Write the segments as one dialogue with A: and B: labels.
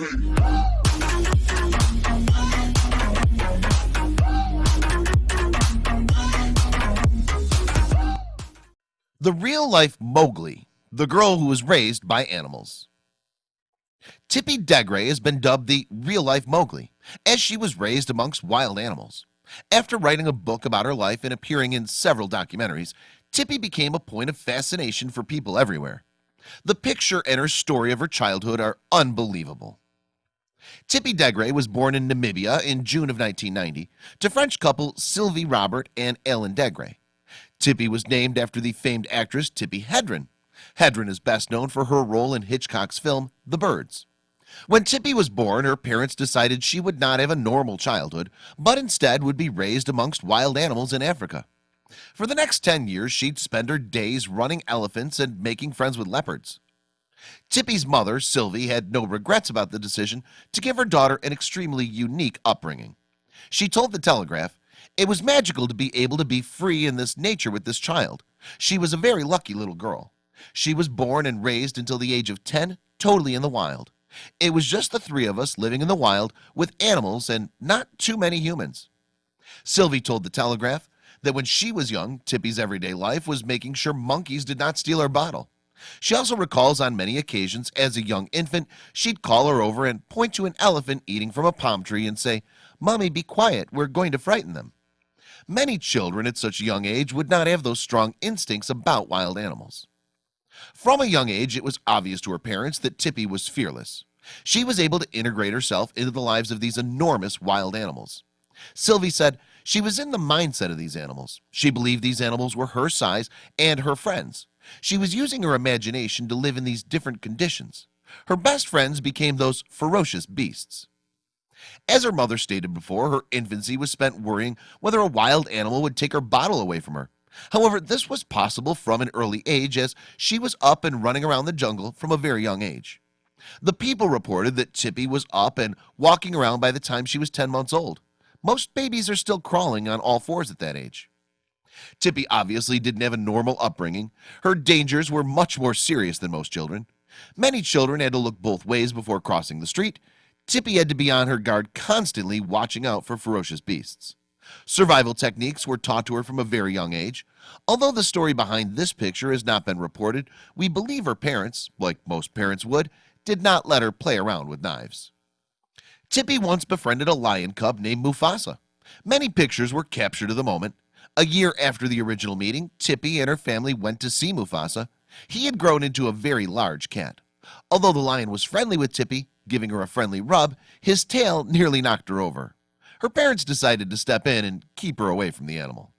A: The real-life Mowgli, the girl who was raised by animals. Tippi Degré has been dubbed the real-life Mowgli, as she was raised amongst wild animals. After writing a book about her life and appearing in several documentaries, Tippi became a point of fascination for people everywhere. The picture and her story of her childhood are unbelievable. Tippi Degré was born in Namibia in June of 1990 to French couple Sylvie Robert and Ellen Degré. Tippi was named after the famed actress Tippi Hedren. Hedren is best known for her role in Hitchcock's film The Birds. When Tippi was born, her parents decided she would not have a normal childhood, but instead would be raised amongst wild animals in Africa. For the next 10 years, she'd spend her days running elephants and making friends with leopards. Tippi's mother, Sylvie, had no regrets about the decision to give her daughter an extremely unique upbringing. She told the Telegraph, it was magical to be able to be free in this nature with this child. She was a very lucky little girl. She was born and raised until the age of 10 totally in the wild. It was just the three of us living in the wild with animals and not too many humans. Sylvie told the Telegraph that when she was young Tippi's everyday life was making sure monkeys did not steal her bottle She also recalls on many occasions as a young infant She'd call her over and point to an elephant eating from a palm tree and say mommy be quiet. We're going to frighten them. Many children at such a young age would not have those strong instincts about wild animals. From a young age it was obvious to her parents that Tippi was fearless. She was able to integrate herself into the lives of these enormous wild animals. Sylvie said she was in the mindset of these animals. She believed these animals were her size and her friends She was using her imagination to live in these different conditions. Her best friends became those ferocious beasts. As her mother stated before her infancy was spent worrying whether a wild animal would take her bottle away from her. However, this was possible from an early age as she was up and running around the jungle from a very young age. The people reported that Tippi was up and walking around by the time she was 10 months old. Most babies are still crawling on all fours at that age Tippi obviously didn't have a normal upbringing. Her dangers were much more serious than most children. Many children had to look both ways before crossing the street. Tippi had to be on her guard constantly watching out for ferocious beasts. Survival techniques were taught to her from a very young age. Although the story behind this picture has not been reported We believe her parents like most parents would did not let her play around with knives. Tippi once befriended a lion cub named Mufasa. Many pictures were captured of the moment a year after the original meeting Tippi and her family went to see Mufasa. He had grown into a very large cat. Although the lion was friendly with Tippi giving her a friendly rub his tail nearly knocked her over. Her parents decided to step in and keep her away from the animal.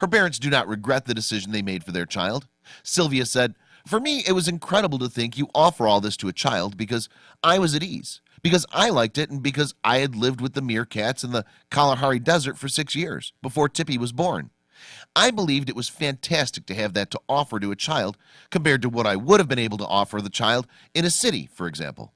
A: Her parents do not regret the decision they made for their child. Sylvia said for me it was incredible to think you offer all this to a child because I was at ease because I liked it and because I had lived with the meerkats in the Kalahari Desert for six years before Tippi was born. I believed it was fantastic to have that to offer to a child compared to what I would have been able to offer the child in a city for example.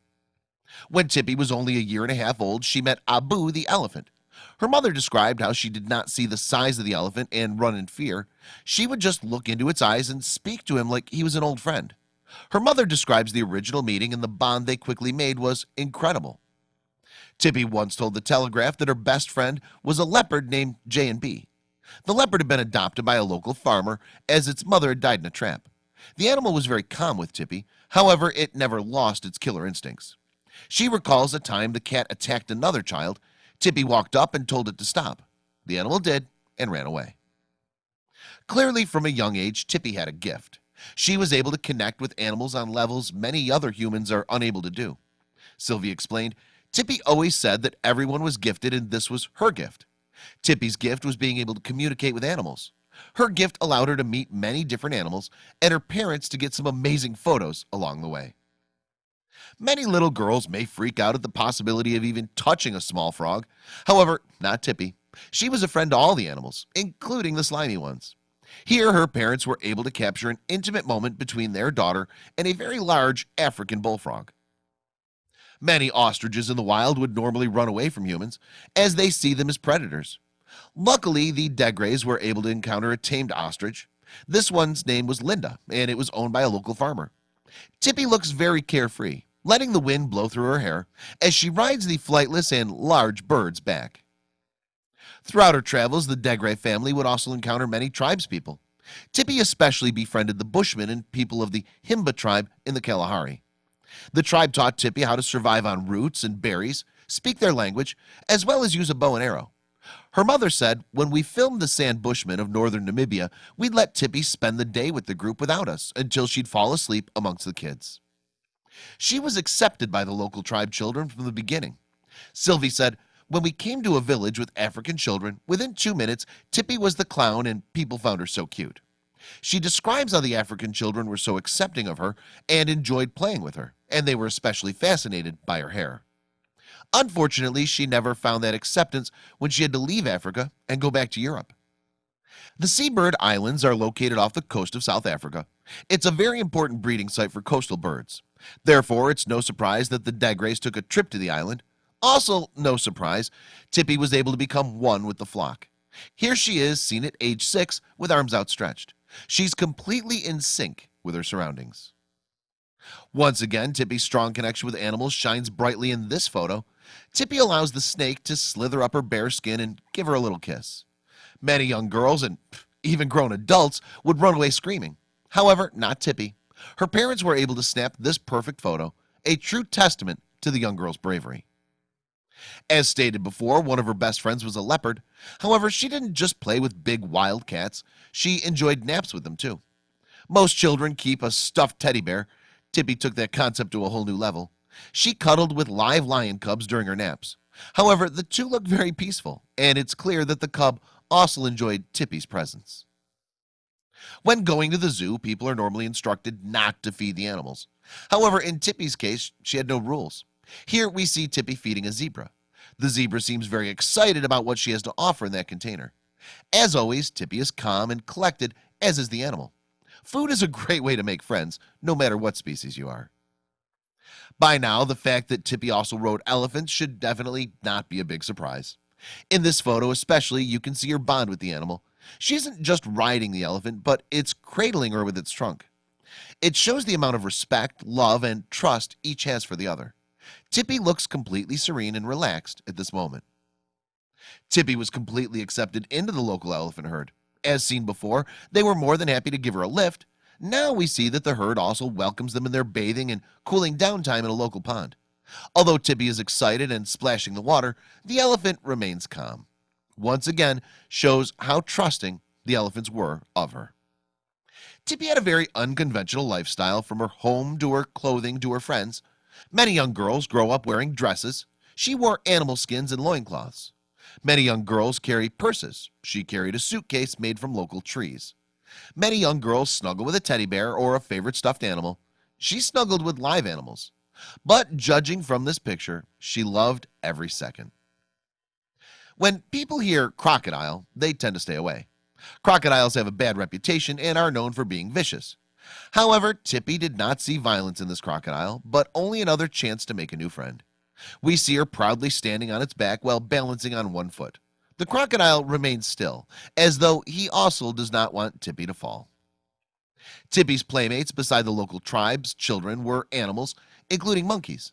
A: When Tippi was only a year and a half old she met Abu the elephant. Her mother described how she did not see the size of the elephant and run in fear. She would just look into its eyes and speak to him like he was an old friend her mother describes the original meeting and the bond they quickly made was incredible. Tippi once told the Telegraph that her best friend was a leopard named J and B. The leopard had been adopted by a local farmer as its mother had died in a trap. The animal was very calm with Tippi However, it never lost its killer instincts. She recalls a time the cat attacked another child. Tippi walked up and told it to stop. The animal did and ran away. Clearly from a young age Tippi had a gift She was able to connect with animals on levels many other humans are unable to do. Sylvie explained Tippi always said that everyone was gifted and this was her gift. Tippi's gift was being able to communicate with animals. Her gift allowed her to meet many different animals and her parents to get some amazing photos along the way. Many little girls may freak out at the possibility of even touching a small frog. However, not Tippi. She was a friend to all the animals including the slimy ones here her parents were able to capture an intimate moment between their daughter and a very large African bullfrog. Many ostriches in the wild would normally run away from humans as they see them as predators. Luckily the Degrés were able to encounter a tamed ostrich. This one's name was Linda and it was owned by a local farmer. Tippi looks very carefree letting the wind blow through her hair as she rides the flightless and large birds back Throughout her travels the Degré family would also encounter many tribespeople. Tippi especially befriended the Bushmen and people of the Himba tribe in the Kalahari. The tribe taught Tippi how to survive on roots and berries speak their language as well as use a bow and arrow. Her mother said when we filmed the San Bushmen of northern Namibia We'd let Tippi spend the day with the group without us until she'd fall asleep amongst the kids. She was accepted by the local tribe children from the beginning. Sylvie said when we came to a village with African children within two minutes Tippi was the clown and people found her so cute. She describes how the African children were so accepting of her and enjoyed playing with her and they were especially fascinated by her hair. Unfortunately, she never found that acceptance when she had to leave Africa and go back to Europe. The Seabird Islands are located off the coast of South Africa. It's a very important breeding site for coastal birds. Therefore, it's no surprise that the Degrés took a trip to the island also no surprise Tippi was able to become one with the flock. Here she is seen at age 6 with arms outstretched. She's completely in sync with her surroundings. Once again Tippi's strong connection with animals shines brightly in this photo. Tippi allows the snake to slither up her bare skin and give her a little kiss. Many young girls and even grown adults would run away screaming. However not Tippi. Her parents were able to snap this perfect photo a true testament to the young girl's bravery as stated before one of her best friends was a leopard. However, she didn't just play with big wild cats She enjoyed naps with them too. Most children keep a stuffed teddy bear. Tippi took that concept to a whole new level. She cuddled with live lion cubs during her naps. However, the two look very peaceful and it's clear that the cub also enjoyed Tippi's presence. When going to the zoo people are normally instructed not to feed the animals. However in Tippi's case she had no rules here we see Tippi feeding a zebra. The zebra seems very excited about what she has to offer in that container. As always Tippi is calm and collected as is the animal. Food is a great way to make friends no matter what species you are. By now the fact that Tippi also rode elephants should definitely not be a big surprise. In this photo especially you can see her bond with the animal. She isn't just riding the elephant but it's cradling her with its trunk. It shows the amount of respect love and trust each has for the other Tippi looks completely serene and relaxed at this moment. Tippi was completely accepted into the local elephant herd. As seen before they were more than happy to give her a lift. Now we see that the herd also welcomes them in their bathing and cooling down time in a local pond. Although Tippi is excited and splashing the water the elephant remains calm. Once again shows how trusting the elephants were of her. Tippy had a very unconventional lifestyle from her home to her clothing to her friends Many young girls grow up wearing dresses. She wore animal skins and loincloths. Many young girls carry purses. She carried a suitcase made from local trees. Many young girls snuggle with a teddy bear or a favorite stuffed animal. She snuggled with live animals. But judging from this picture she loved every second. When people hear crocodile they tend to stay away. Crocodiles have a bad reputation and are known for being vicious However, Tippi did not see violence in this crocodile, but only another chance to make a new friend. We see her proudly standing on its back while balancing on one foot. The crocodile remains still, as though he also does not want Tippi to fall. Tippi's playmates beside the local tribes children were animals, including monkeys.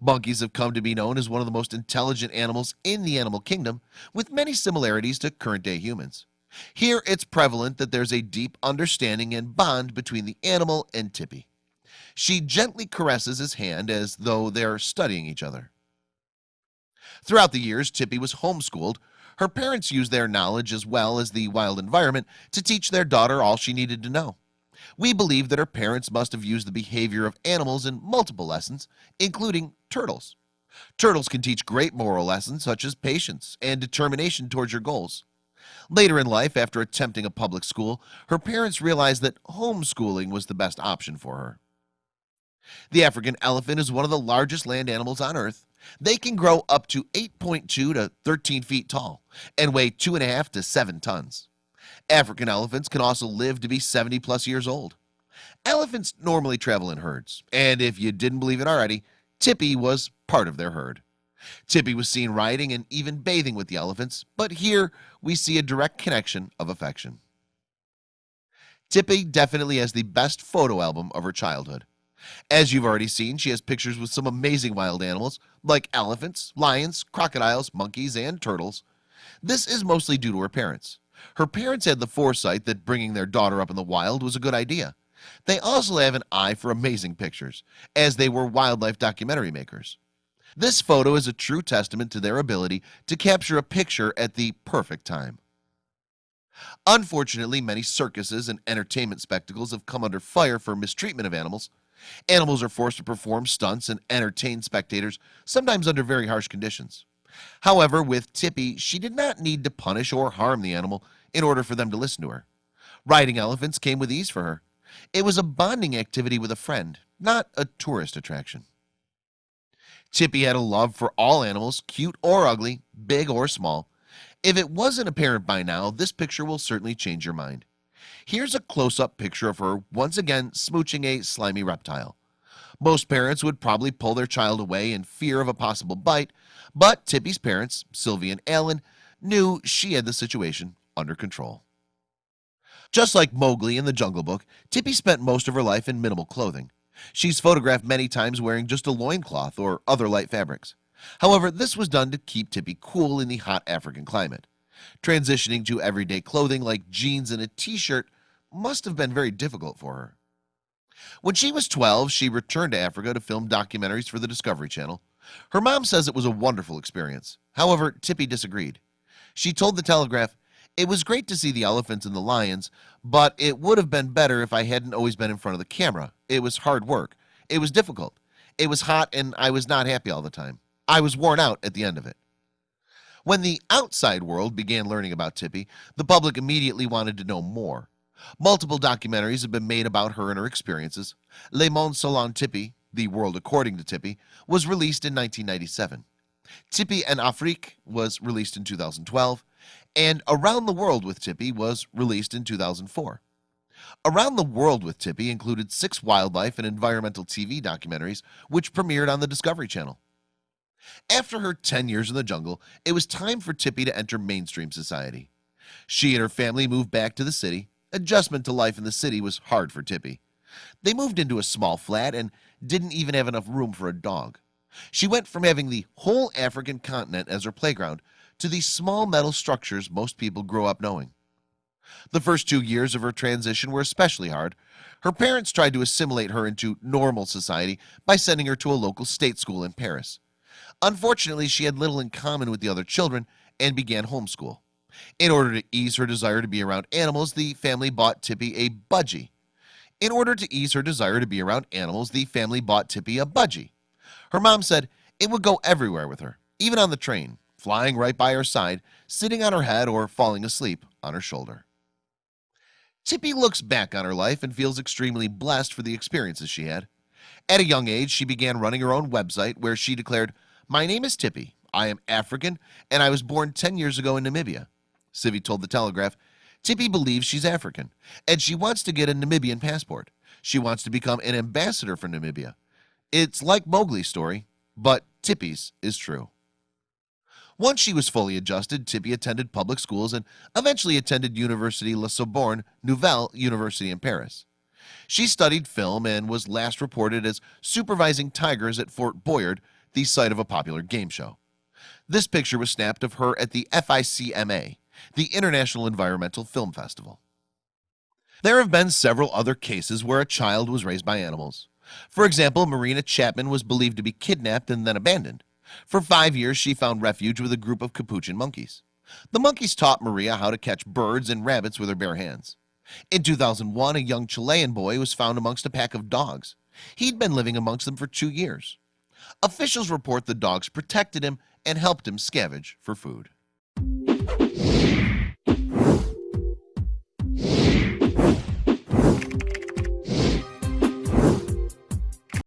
A: Monkeys have come to be known as one of the most intelligent animals in the animal kingdom, with many similarities to current-day humans. Here it's prevalent that there's a deep understanding and bond between the animal and Tippi. She gently caresses his hand as though they're studying each other. Throughout the years Tippi was homeschooled. Her parents used their knowledge as well as the wild environment to teach their daughter all she needed to know. We believe that her parents must have used the behavior of animals in multiple lessons including turtles. Turtles can teach great moral lessons such as patience and determination towards your goals Later in life after attempting a public school her parents realized that homeschooling was the best option for her. The African elephant is one of the largest land animals on earth. They can grow up to 8.2 to 13 feet tall and weigh two and a half to seven tons. African elephants can also live to be 70 plus years old. Elephants normally travel in herds and if you didn't believe it already Tippi was part of their herd Tippi was seen riding and even bathing with the elephants but here we see a direct connection of affection Tippi definitely has the best photo album of her childhood As you've already seen, she has pictures with some amazing wild animals like elephants, lions, crocodiles, monkeys, and turtles. This is mostly due to her parents. Her parents had the foresight that bringing their daughter up in the wild was a good idea. They also have an eye for amazing pictures, as they were wildlife documentary makers. This photo is a true testament to their ability to capture a picture at the perfect time. Unfortunately, many circuses and entertainment spectacles have come under fire for mistreatment of animals. Animals are forced to perform stunts and entertain spectators, sometimes under very harsh conditions. However, with Tippi, she did not need to punish or harm the animal in order for them to listen to her. Riding elephants came with ease for her. It was a bonding activity with a friend, not a tourist attraction. Tippi had a love for all animals, cute or ugly, big or small. If it wasn't apparent by now, this picture will certainly change your mind. Here's a close-up picture of her once again smooching a slimy reptile. Most parents would probably pull their child away in fear of a possible bite, but Tippi's parents, Sylvie and Alan, knew she had the situation under control. Just like Mowgli in the Jungle Book, Tippy spent most of her life in minimal clothing. She's photographed many times wearing just a loincloth or other light fabrics. However, this was done to keep Tippi cool in the hot African climate. Transitioning to everyday clothing like jeans and a t-shirt must have been very difficult for her. When she was 12, she returned to Africa to film documentaries for the Discovery Channel. Her mom says it was a wonderful experience. However, Tippi disagreed. She told the Telegraph, it was great to see the elephants and the lions, but it would have been better if I hadn't always been in front of the camera. It was hard work. It was difficult. It was hot and I was not happy all the time. I was worn out at the end of it. When the outside world began learning about Tippi, the public immediately wanted to know more. Multiple documentaries have been made about her and her experiences. Le Monde Selon Tippi, The World According to Tippi, was released in 1997. Tippi en Afrique was released in 2012 and Around the World with Tippi was released in 2004 Around the World with Tippi included six wildlife and environmental TV documentaries which premiered on the Discovery Channel. After her 10 years in the jungle it was time for Tippi to enter mainstream society. She and her family moved back to the city. Adjustment to life in the city was hard for Tippi. They moved into a small flat and didn't even have enough room for a dog. She went from having the whole African continent as her playground to these small metal structures most people grow up knowing. The first two years of her transition were especially hard. Her parents tried to assimilate her into normal society by sending her to a local state school in Paris. Unfortunately, she had little in common with the other children and began homeschool. In order to ease her desire to be around animals the family bought Tippi a budgie. In order to ease her desire to be around animals the family bought Tippi a budgie. Her mom said it would go everywhere with her even on the train flying right by her side sitting on her head or falling asleep on her shoulder. Tippi looks back on her life and feels extremely blessed for the experiences she had. At a young age she began running her own website where she declared my name is Tippi. I am African and I was born 10 years ago in Namibia. Sylvie told the Telegraph Tippi believes she's African and she wants to get a Namibian passport. She wants to become an ambassador for Namibia. It's like Mowgli's story but Tippi's is true once she was fully adjusted Tippi attended public schools and eventually attended University La Sorbonne Nouvelle University in Paris. She studied film and was last reported as supervising tigers at Fort Boyard the site of a popular game show. This picture was snapped of her at the FICMA the International Environmental Film Festival. There have been several other cases where a child was raised by animals. For example Marina Chapman was believed to be kidnapped and then abandoned for five years she found refuge with a group of capuchin monkeys. The monkeys taught Maria how to catch birds and rabbits with her bare hands. In 2001 a young Chilean boy was found amongst a pack of dogs. He'd been living amongst them for two years. Officials report the dogs protected him and helped him scavenge for food